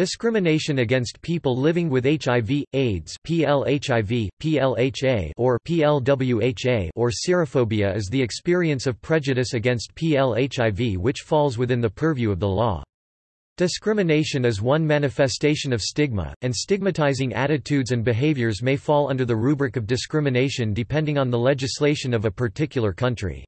Discrimination against people living with HIV, AIDS PLHIV, PLHA or PLWHA or serophobia is the experience of prejudice against PLHIV which falls within the purview of the law. Discrimination is one manifestation of stigma, and stigmatizing attitudes and behaviors may fall under the rubric of discrimination depending on the legislation of a particular country.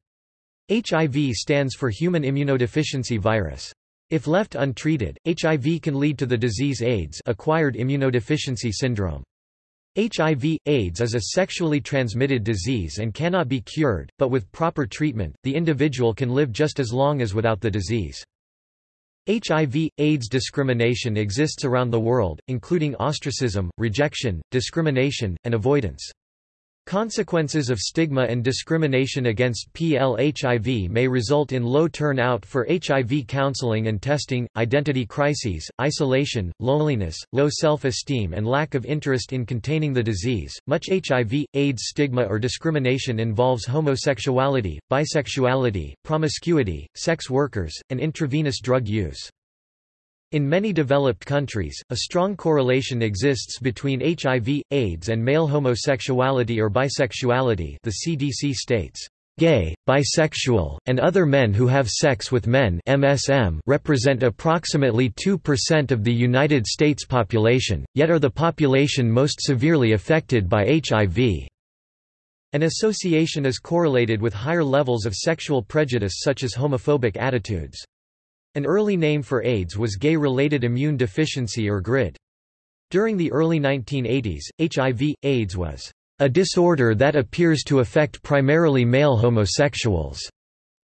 HIV stands for Human Immunodeficiency Virus. If left untreated, HIV can lead to the disease AIDS acquired immunodeficiency syndrome. HIV, AIDS is a sexually transmitted disease and cannot be cured, but with proper treatment, the individual can live just as long as without the disease. HIV, AIDS discrimination exists around the world, including ostracism, rejection, discrimination, and avoidance. Consequences of stigma and discrimination against PLHIV may result in low turnout for HIV counseling and testing, identity crises, isolation, loneliness, low self-esteem and lack of interest in containing the disease. Much HIV, AIDS stigma or discrimination involves homosexuality, bisexuality, promiscuity, sex workers, and intravenous drug use. In many developed countries, a strong correlation exists between HIV, AIDS and male homosexuality or bisexuality the CDC states, "...gay, bisexual, and other men who have sex with men MSM represent approximately 2% of the United States population, yet are the population most severely affected by HIV." An association is correlated with higher levels of sexual prejudice such as homophobic attitudes. An early name for AIDS was gay-related immune deficiency or GRID. During the early 1980s, HIV, AIDS was a disorder that appears to affect primarily male homosexuals.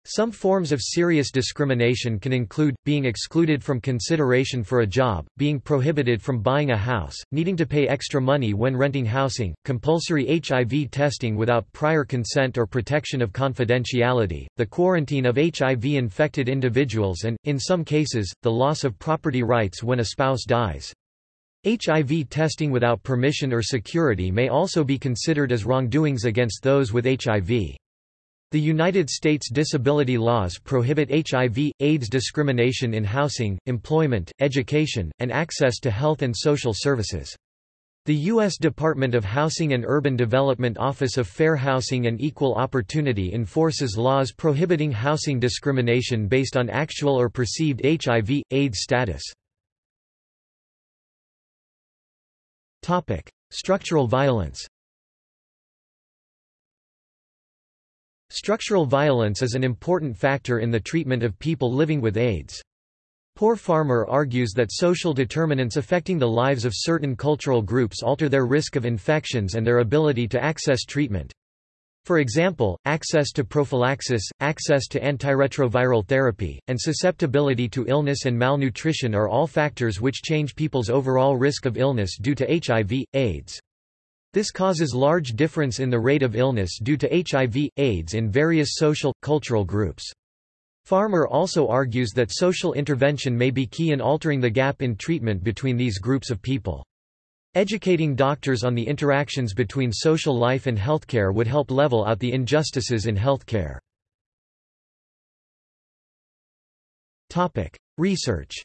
Some forms of serious discrimination can include, being excluded from consideration for a job, being prohibited from buying a house, needing to pay extra money when renting housing, compulsory HIV testing without prior consent or protection of confidentiality, the quarantine of HIV-infected individuals and, in some cases, the loss of property rights when a spouse dies. HIV testing without permission or security may also be considered as wrongdoings against those with HIV. The United States disability laws prohibit HIV, AIDS discrimination in housing, employment, education, and access to health and social services. The U.S. Department of Housing and Urban Development Office of Fair Housing and Equal Opportunity enforces laws prohibiting housing discrimination based on actual or perceived HIV, AIDS status. Structural violence Structural violence is an important factor in the treatment of people living with AIDS. Paul Farmer argues that social determinants affecting the lives of certain cultural groups alter their risk of infections and their ability to access treatment. For example, access to prophylaxis, access to antiretroviral therapy, and susceptibility to illness and malnutrition are all factors which change people's overall risk of illness due to HIV, AIDS. This causes large difference in the rate of illness due to HIV, AIDS in various social, cultural groups. Farmer also argues that social intervention may be key in altering the gap in treatment between these groups of people. Educating doctors on the interactions between social life and healthcare would help level out the injustices in healthcare. Research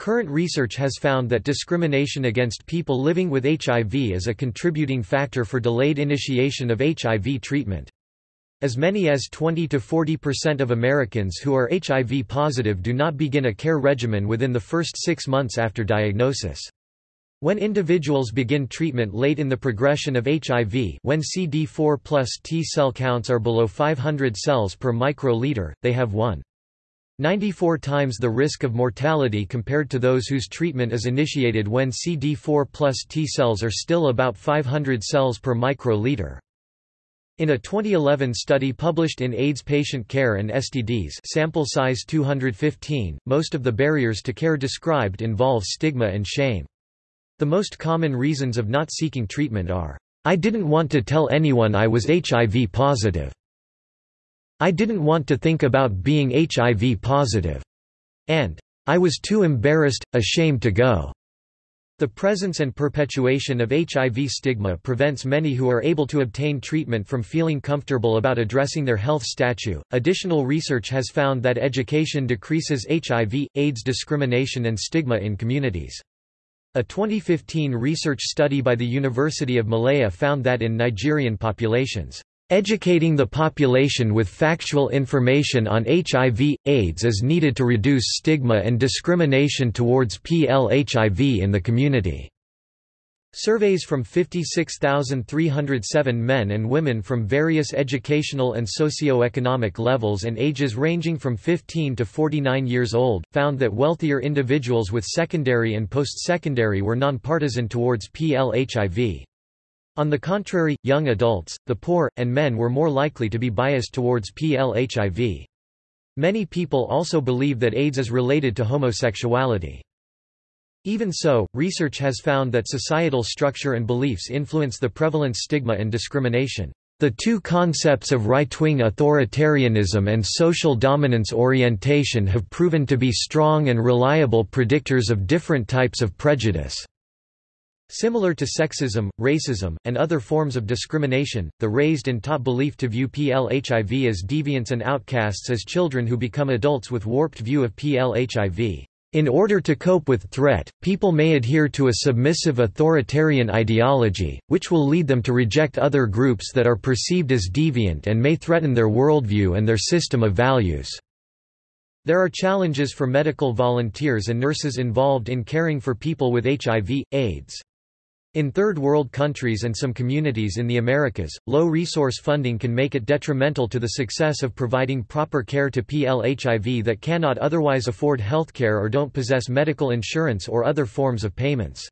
Current research has found that discrimination against people living with HIV is a contributing factor for delayed initiation of HIV treatment. As many as 20 to 40% of Americans who are HIV positive do not begin a care regimen within the first six months after diagnosis. When individuals begin treatment late in the progression of HIV when CD4 plus T cell counts are below 500 cells per microliter, they have 1. 94 times the risk of mortality compared to those whose treatment is initiated when CD4 plus T cells are still about 500 cells per microliter. In a 2011 study published in AIDS Patient Care and STDs sample size 215, most of the barriers to care described involve stigma and shame. The most common reasons of not seeking treatment are, "...I didn't want to tell anyone I was HIV positive." I didn't want to think about being HIV positive. And I was too embarrassed, ashamed to go. The presence and perpetuation of HIV stigma prevents many who are able to obtain treatment from feeling comfortable about addressing their health status. Additional research has found that education decreases HIV, AIDS discrimination and stigma in communities. A 2015 research study by the University of Malaya found that in Nigerian populations, Educating the population with factual information on HIV, AIDS is needed to reduce stigma and discrimination towards PLHIV in the community. Surveys from 56,307 men and women from various educational and socio-economic levels and ages ranging from 15 to 49 years old, found that wealthier individuals with secondary and post-secondary were nonpartisan towards PLHIV. On the contrary, young adults, the poor, and men were more likely to be biased towards PLHIV. Many people also believe that AIDS is related to homosexuality. Even so, research has found that societal structure and beliefs influence the prevalence stigma and discrimination. The two concepts of right-wing authoritarianism and social dominance orientation have proven to be strong and reliable predictors of different types of prejudice. Similar to sexism, racism, and other forms of discrimination, the raised and taught belief to view PLHIV as deviants and outcasts as children who become adults with warped view of PLHIV. In order to cope with threat, people may adhere to a submissive authoritarian ideology, which will lead them to reject other groups that are perceived as deviant and may threaten their worldview and their system of values. There are challenges for medical volunteers and nurses involved in caring for people with HIV, AIDS. In Third World countries and some communities in the Americas, low resource funding can make it detrimental to the success of providing proper care to PLHIV that cannot otherwise afford healthcare or don't possess medical insurance or other forms of payments.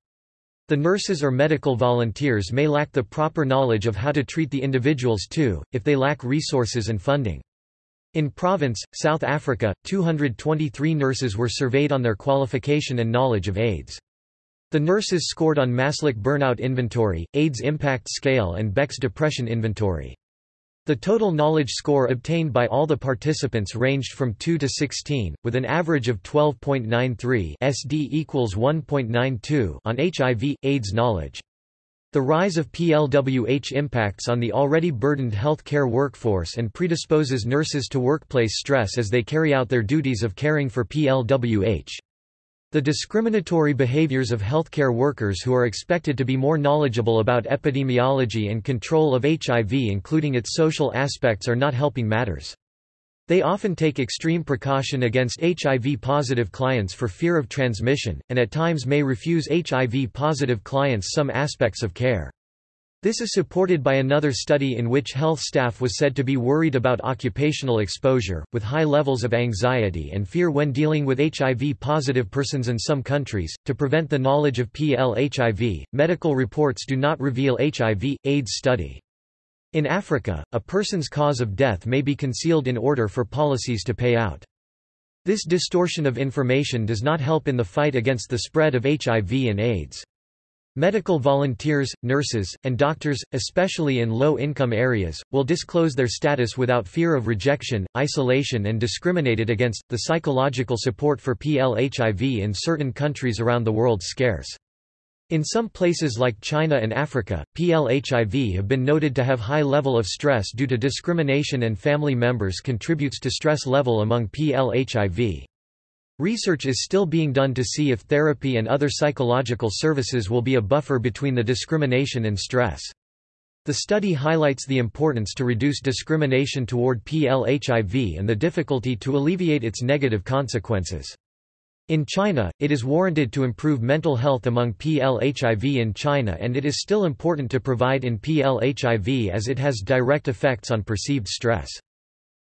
The nurses or medical volunteers may lack the proper knowledge of how to treat the individuals too, if they lack resources and funding. In Province, South Africa, 223 nurses were surveyed on their qualification and knowledge of AIDS. The nurses scored on Maslach Burnout Inventory, AIDS Impact Scale and Beck's Depression Inventory. The total knowledge score obtained by all the participants ranged from 2 to 16, with an average of 12.93 SD equals 1.92 on HIV, AIDS knowledge. The rise of PLWH impacts on the already burdened healthcare workforce and predisposes nurses to workplace stress as they carry out their duties of caring for PLWH. The discriminatory behaviors of healthcare workers who are expected to be more knowledgeable about epidemiology and control of HIV including its social aspects are not helping matters. They often take extreme precaution against HIV-positive clients for fear of transmission, and at times may refuse HIV-positive clients some aspects of care. This is supported by another study in which health staff was said to be worried about occupational exposure, with high levels of anxiety and fear when dealing with HIV positive persons in some countries. To prevent the knowledge of PLHIV, medical reports do not reveal HIV AIDS study. In Africa, a person's cause of death may be concealed in order for policies to pay out. This distortion of information does not help in the fight against the spread of HIV and AIDS. Medical volunteers, nurses, and doctors, especially in low-income areas, will disclose their status without fear of rejection, isolation and discriminated against. The psychological support for PLHIV in certain countries around the world scarce. In some places like China and Africa, PLHIV have been noted to have high level of stress due to discrimination and family members contributes to stress level among PLHIV. Research is still being done to see if therapy and other psychological services will be a buffer between the discrimination and stress. The study highlights the importance to reduce discrimination toward PLHIV and the difficulty to alleviate its negative consequences. In China, it is warranted to improve mental health among PLHIV in China and it is still important to provide in PLHIV as it has direct effects on perceived stress.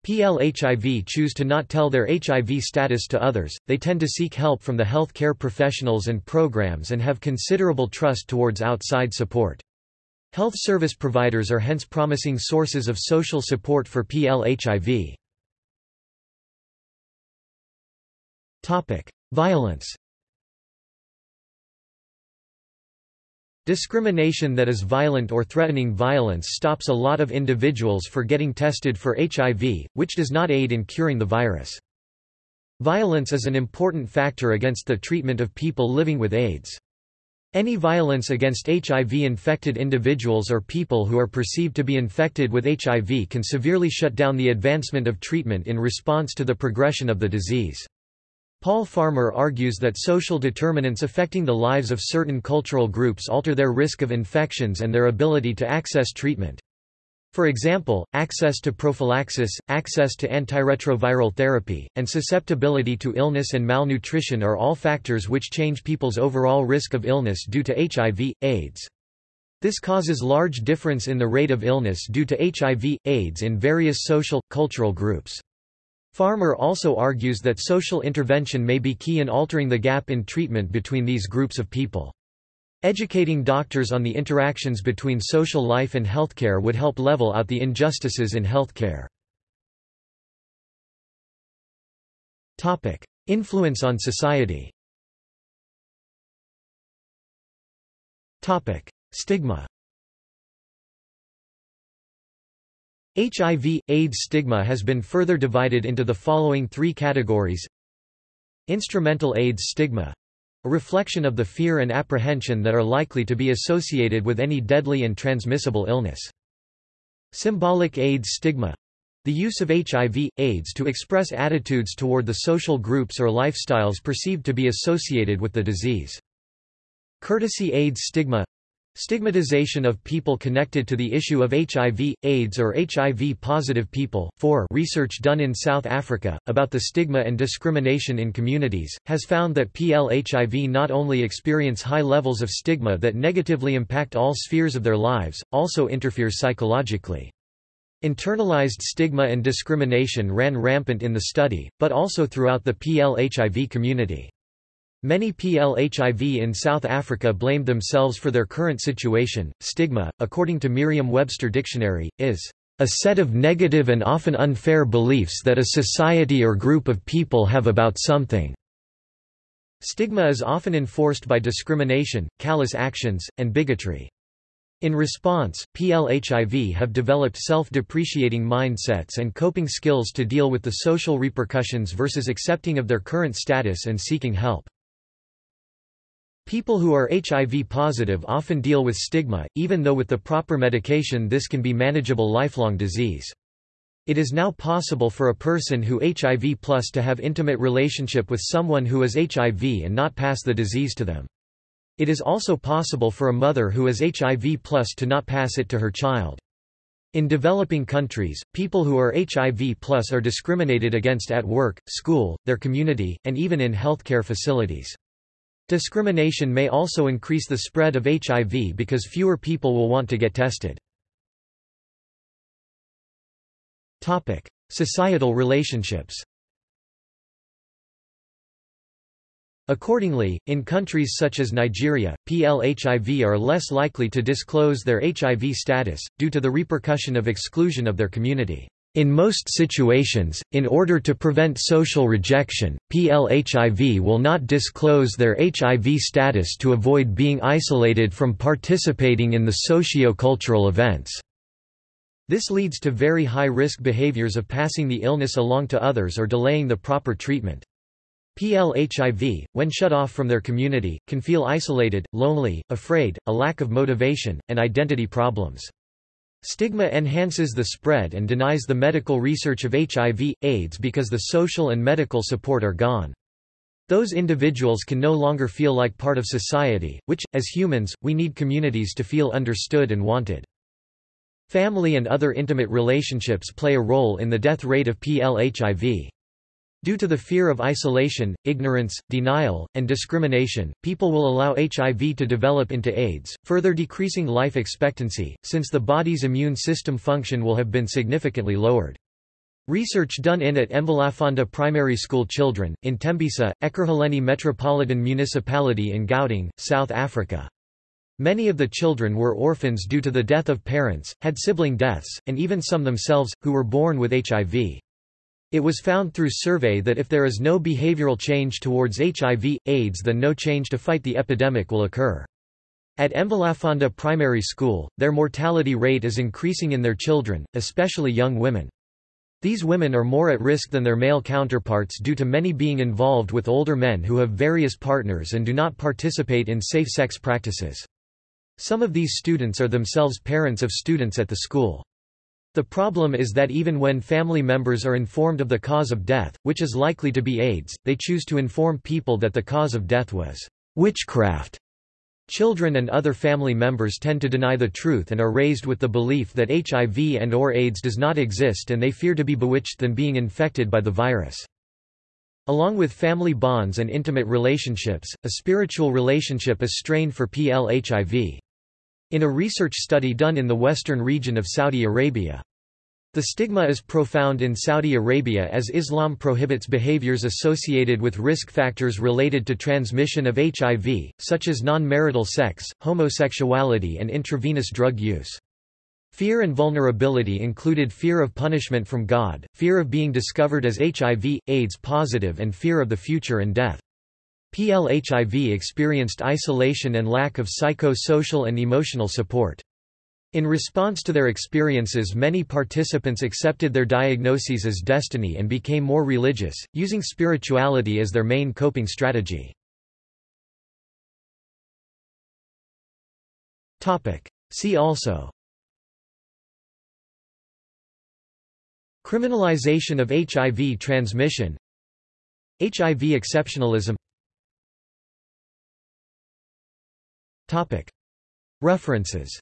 PLHIV choose to not tell their HIV status to others, they tend to seek help from the health care professionals and programs and have considerable trust towards outside support. Health service providers are hence promising sources of social support for PLHIV. Violence Discrimination that is violent or threatening violence stops a lot of individuals for getting tested for HIV, which does not aid in curing the virus. Violence is an important factor against the treatment of people living with AIDS. Any violence against HIV-infected individuals or people who are perceived to be infected with HIV can severely shut down the advancement of treatment in response to the progression of the disease. Paul Farmer argues that social determinants affecting the lives of certain cultural groups alter their risk of infections and their ability to access treatment. For example, access to prophylaxis, access to antiretroviral therapy, and susceptibility to illness and malnutrition are all factors which change people's overall risk of illness due to HIV, AIDS. This causes large difference in the rate of illness due to HIV, AIDS in various social, cultural groups. Farmer also argues that social intervention may be key in altering the gap in treatment between these groups of people. Educating doctors on the interactions between social life and healthcare would help level out the injustices in healthcare. Topic: Influence on society. Topic: Stigma. HIV, AIDS stigma has been further divided into the following three categories Instrumental AIDS stigma a reflection of the fear and apprehension that are likely to be associated with any deadly and transmissible illness. Symbolic AIDS stigma the use of HIV, AIDS to express attitudes toward the social groups or lifestyles perceived to be associated with the disease. Courtesy AIDS stigma Stigmatization of people connected to the issue of HIV, AIDS or HIV-positive people. 4 Research done in South Africa, about the stigma and discrimination in communities, has found that PLHIV not only experience high levels of stigma that negatively impact all spheres of their lives, also interferes psychologically. Internalized stigma and discrimination ran rampant in the study, but also throughout the PLHIV community. Many PLHIV in South Africa blamed themselves for their current situation. Stigma, according to Merriam-Webster Dictionary, is a set of negative and often unfair beliefs that a society or group of people have about something. Stigma is often enforced by discrimination, callous actions, and bigotry. In response, PLHIV have developed self-depreciating mindsets and coping skills to deal with the social repercussions versus accepting of their current status and seeking help. People who are HIV positive often deal with stigma, even though with the proper medication this can be manageable lifelong disease. It is now possible for a person who HIV plus to have intimate relationship with someone who is HIV and not pass the disease to them. It is also possible for a mother who is HIV plus to not pass it to her child. In developing countries, people who are HIV plus are discriminated against at work, school, their community, and even in healthcare facilities. Discrimination may also increase the spread of HIV because fewer people will want to get tested. Topic: Societal relationships. Accordingly, in countries such as Nigeria, PLHIV are less likely to disclose their HIV status, due to the repercussion of exclusion of their community. In most situations, in order to prevent social rejection, PLHIV will not disclose their HIV status to avoid being isolated from participating in the socio-cultural events. This leads to very high-risk behaviors of passing the illness along to others or delaying the proper treatment. PLHIV, when shut off from their community, can feel isolated, lonely, afraid, a lack of motivation, and identity problems. Stigma enhances the spread and denies the medical research of HIV, AIDS because the social and medical support are gone. Those individuals can no longer feel like part of society, which, as humans, we need communities to feel understood and wanted. Family and other intimate relationships play a role in the death rate of PLHIV. Due to the fear of isolation, ignorance, denial, and discrimination, people will allow HIV to develop into AIDS, further decreasing life expectancy, since the body's immune system function will have been significantly lowered. Research done in at Mvelaphanda Primary School children, in Tembisa, Ekurhuleni Metropolitan Municipality in Gauteng, South Africa. Many of the children were orphans due to the death of parents, had sibling deaths, and even some themselves, who were born with HIV. It was found through survey that if there is no behavioral change towards HIV, AIDS then no change to fight the epidemic will occur. At Mvelaphanda Primary School, their mortality rate is increasing in their children, especially young women. These women are more at risk than their male counterparts due to many being involved with older men who have various partners and do not participate in safe sex practices. Some of these students are themselves parents of students at the school. The problem is that even when family members are informed of the cause of death, which is likely to be AIDS, they choose to inform people that the cause of death was witchcraft. Children and other family members tend to deny the truth and are raised with the belief that HIV and or AIDS does not exist and they fear to be bewitched than being infected by the virus. Along with family bonds and intimate relationships, a spiritual relationship is strained for PL-HIV. In a research study done in the western region of Saudi Arabia, the stigma is profound in Saudi Arabia as Islam prohibits behaviors associated with risk factors related to transmission of HIV, such as non-marital sex, homosexuality and intravenous drug use. Fear and vulnerability included fear of punishment from God, fear of being discovered as HIV, AIDS positive and fear of the future and death. PLHIV experienced isolation and lack of psycho-social and emotional support. In response to their experiences many participants accepted their diagnoses as destiny and became more religious, using spirituality as their main coping strategy. See also Criminalization of HIV transmission HIV exceptionalism References